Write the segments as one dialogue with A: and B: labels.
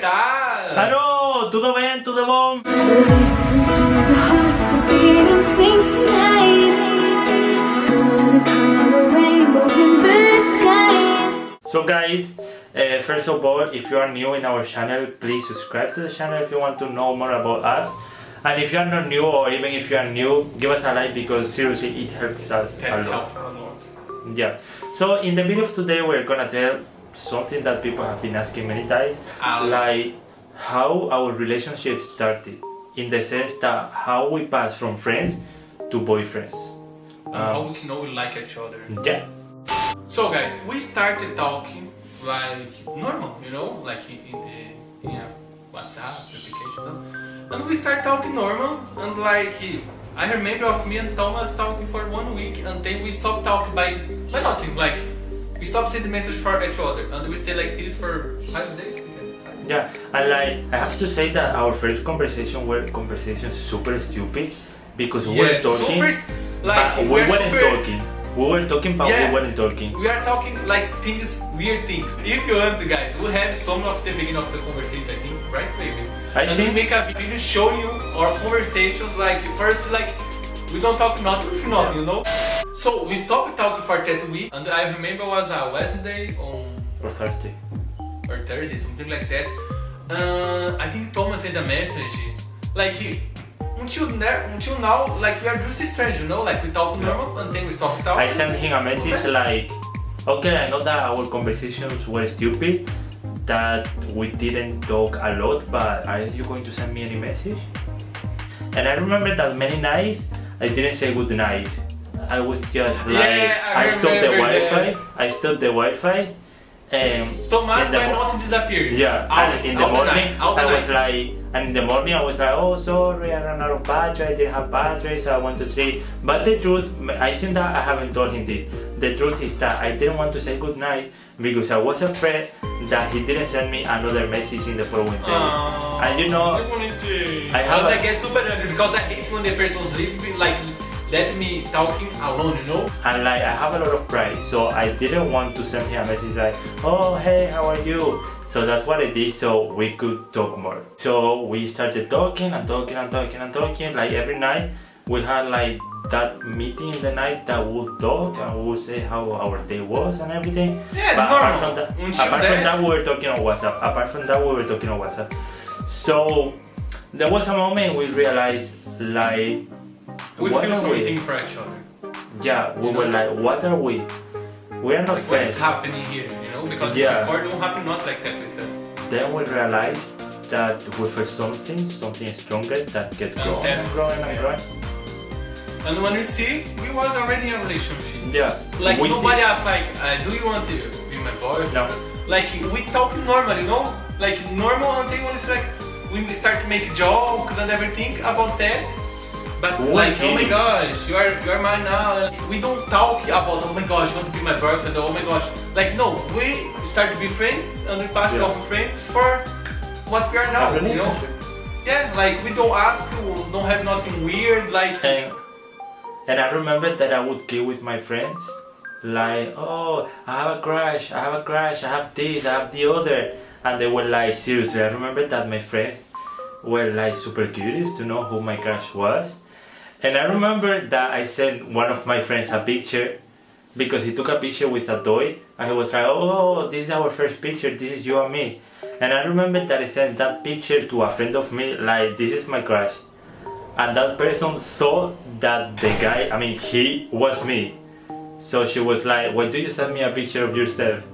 A: tá?
B: Alô, tudo? Tudo bom? So guys, uh, first of all, if you are new in our channel, please subscribe to the channel if you want to know more about us. And if you are not new or even if you are new, give us a like because seriously it helps us
A: That's
B: a lot.
A: helped a lot.
B: Yeah. So in the video of today we're gonna tell something that people have been asking many times,
A: A
B: like how our relationship started. In the sense that how we pass from friends to boyfriends.
A: And um, how we know we like each other.
B: Yeah.
A: So guys, we started talking like normal, you know, like in the in a WhatsApp application, and we start talking normal, and like I remember of me and Thomas talking for one week, and then we stopped talking by by nothing, like we stopped sending message for each other, and we stayed like this for five days.
B: Yeah, and like I have to say that our first conversation were conversations super stupid because we were talking,
A: super, like
B: but we
A: we're
B: weren't
A: super-
B: talking. We were talking, but
A: Yeah.
B: we weren't talking.
A: We are talking like things, weird things. If you want, guys, we have some of the beginning of the conversation, I think, right, baby?
B: I
A: and
B: think-
A: we make a video showing you our conversations. Like first, like we don't talk nothing nothing, you know. So we stopped talking for that week, and I remember it was a Wednesday on
B: Or Thursday.
A: or Thursday, something like that. Uh, I think Thomas sent a message, like he. Until, until now, like we are just strange, you know, like we talk normal and then we stop talking.
B: I sent him a message like, okay, I know that our conversations were stupid, that we didn't talk a lot, but are you going to send me any message? And I remember that many nights I didn't say good night. I was just like,
A: Yeah, I
B: I, stopped the Wi-Fi. I stopped the Wi-Fi, and
A: Thomas
B: in the
A: by not disappear.
B: Yeah,
A: Always,
B: and in the morning
A: night,
B: I was
A: night.
B: like, and in the morning I was like, oh sorry, I ran out of battery, I didn't have battery, so I went to sleep. But the truth, I think that I haven't told him this. The truth is that I didn't want to say good night because I was afraid that he didn't send me another message in the following day.
A: Aww,
B: and you know,
A: I.
B: I have
A: But
B: a-
A: I get super angry because I hate when the person's leave like let me talking alone, you know.
B: and like I have a lot of pride, so I didn't want to send him a message like, oh hey, how are you? So that's what I did so we could talk more. So we started talking and talking and talking and talking like every night. We had like that meeting in the night that we would talk and we would say how our day was and everything.
A: Yeah,
B: but apart from that, apart from that, we were talking on WhatsApp. Apart from that, we were talking on WhatsApp. So there was a moment we realized like
A: We
B: what
A: feel
B: are we?
A: for each other.
B: Yeah, we
A: You
B: were
A: know?
B: like, what are we? We are not
A: Like what is happening here, you know? Because
B: Yeah.
A: before it don't happen not like that with us.
B: Then we realized that we feel something, something stronger that kept
A: And
B: growing
A: then-
B: and growing and
A: yeah.
B: growing.
A: And when we see, we was already in a relationship.
B: Yeah.
A: Like
B: we
A: nobody
B: did-
A: asked like, uh, do you want to be my boyfriend?
B: No.
A: Like we talk normal, you know? Like normal until when it's like we start to make jokes and everything about that. But
B: We're
A: like, oh my gosh, you are you are mine now. We don't talk about oh my gosh, you want to be my boyfriend? Oh my gosh, like no, we start to be friends and we pass
B: Yeah.
A: off friends for what we are now. You know? Yeah, like we don't ask, we don't have nothing weird. Like
B: And, and I remember that I would go with my friends, like, oh, I have a crush, I have a crush, I have this, I have the other. And they were like, seriously, I remember that my friends were like super curious to know who my crush was. And I remember that I sent one of my friends a picture because he took a picture with a toy and he was like, oh, this is our first picture, this is you and me. And I remember that I sent that picture to a friend of me, like, this is my crush. And that person thought that the guy, I mean, he was me. So she was like, why do you send me a picture of yourself?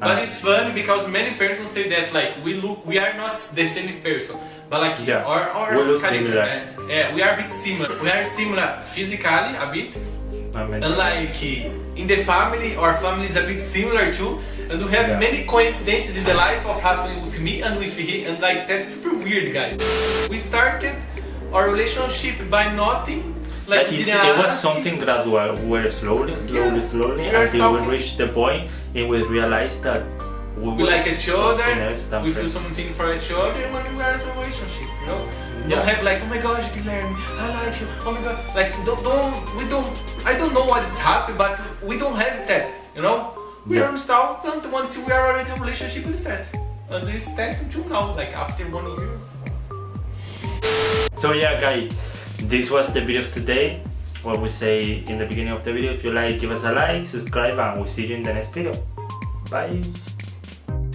A: But
B: Uh,
A: it's funny because many persons say that like we look, we are not the same person, but like
B: Yeah,
A: our, our
B: we look similar.
A: uh, yeah, we are a bit similar. We are similar physically a bit, and like in the family, our family is a bit similar too, and we have
B: Yeah.
A: many coincidences in the life of happening with me and with he, and like that's super weird, guys. We started our relationship by nothing. Like
B: But
A: we didn't
B: it was something gradual. We were slowly, slowly,
A: Yeah.
B: slowly until we reached the point and we realized that we,
A: we like each other,
B: something else than
A: we feel something for each other when we are in a relationship, you know?
B: Yeah.
A: Don't have like, oh my gosh, Guilherme, I like you, oh my god, like, don't, don't, we don't, I don't know what is happening, but we don't have that, you know? We
B: Yeah.
A: are installed and once we are already in a relationship, it's that. and this tech until now, like after one year.
B: So yeah guys, this was the video of today. What we say in the beginning of the video, if you like, give us a like, subscribe and we'll see you in the next video. Bye!